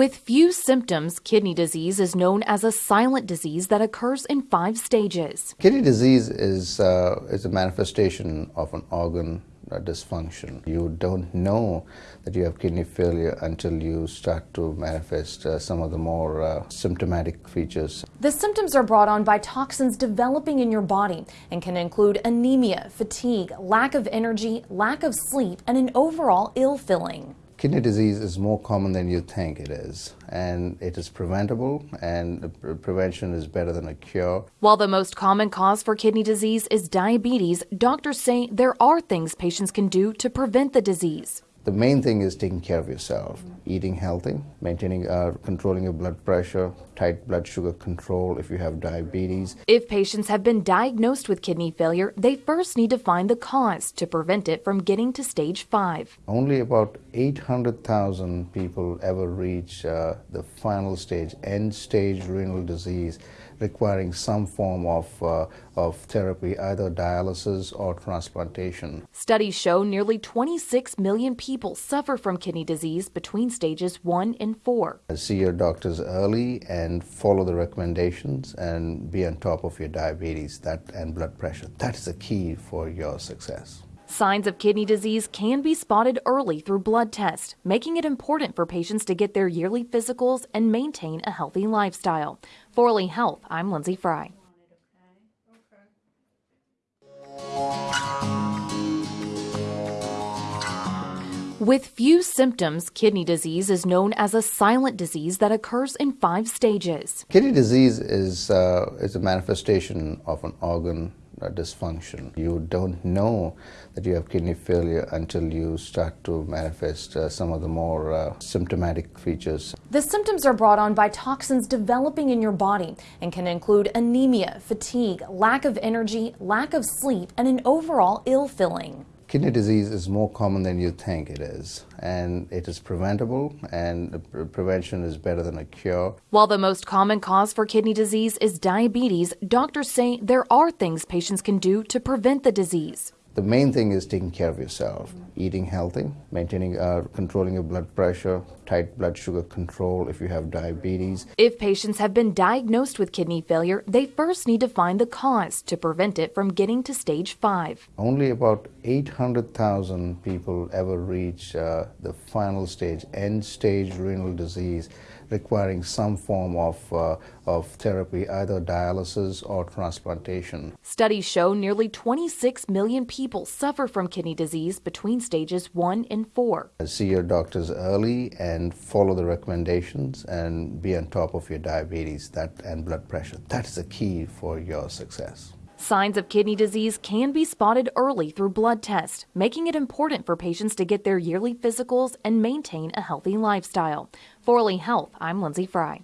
With few symptoms, kidney disease is known as a silent disease that occurs in five stages. Kidney disease is, uh, is a manifestation of an organ uh, dysfunction. You don't know that you have kidney failure until you start to manifest uh, some of the more uh, symptomatic features. The symptoms are brought on by toxins developing in your body and can include anemia, fatigue, lack of energy, lack of sleep, and an overall ill feeling. Kidney disease is more common than you think it is, and it is preventable, and prevention is better than a cure. While the most common cause for kidney disease is diabetes, doctors say there are things patients can do to prevent the disease. The main thing is taking care of yourself, eating healthy, maintaining, uh, controlling your blood pressure, tight blood sugar control if you have diabetes. If patients have been diagnosed with kidney failure, they first need to find the cause to prevent it from getting to stage 5. Only about 800,000 people ever reach uh, the final stage, end stage renal disease, requiring some form of, uh, of therapy, either dialysis or transplantation. Studies show nearly 26 million people suffer from kidney disease between stages 1 and 4. See your doctors early and follow the recommendations and be on top of your diabetes that, and blood pressure. That is the key for your success. Signs of kidney disease can be spotted early through blood tests, making it important for patients to get their yearly physicals and maintain a healthy lifestyle. For Lee Health, I'm Lindsay Fry. With few symptoms, kidney disease is known as a silent disease that occurs in five stages. Kidney disease is, uh, is a manifestation of an organ dysfunction. You don't know that you have kidney failure until you start to manifest uh, some of the more uh, symptomatic features. The symptoms are brought on by toxins developing in your body and can include anemia, fatigue, lack of energy, lack of sleep, and an overall ill feeling. Kidney disease is more common than you think it is, and it is preventable, and prevention is better than a cure. While the most common cause for kidney disease is diabetes, doctors say there are things patients can do to prevent the disease. The main thing is taking care of yourself, eating healthy, maintaining, uh, controlling your blood pressure, tight blood sugar control if you have diabetes. If patients have been diagnosed with kidney failure, they first need to find the cause to prevent it from getting to stage 5. Only about 800,000 people ever reach uh, the final stage, end stage renal disease requiring some form of, uh, of therapy, either dialysis or transplantation. Studies show nearly 26 million people suffer from kidney disease between stages 1 and 4. Uh, see your doctors early and follow the recommendations and be on top of your diabetes that, and blood pressure. That is the key for your success. Signs of kidney disease can be spotted early through blood tests, making it important for patients to get their yearly physicals and maintain a healthy lifestyle. For Lee Health, I'm Lindsay Fry.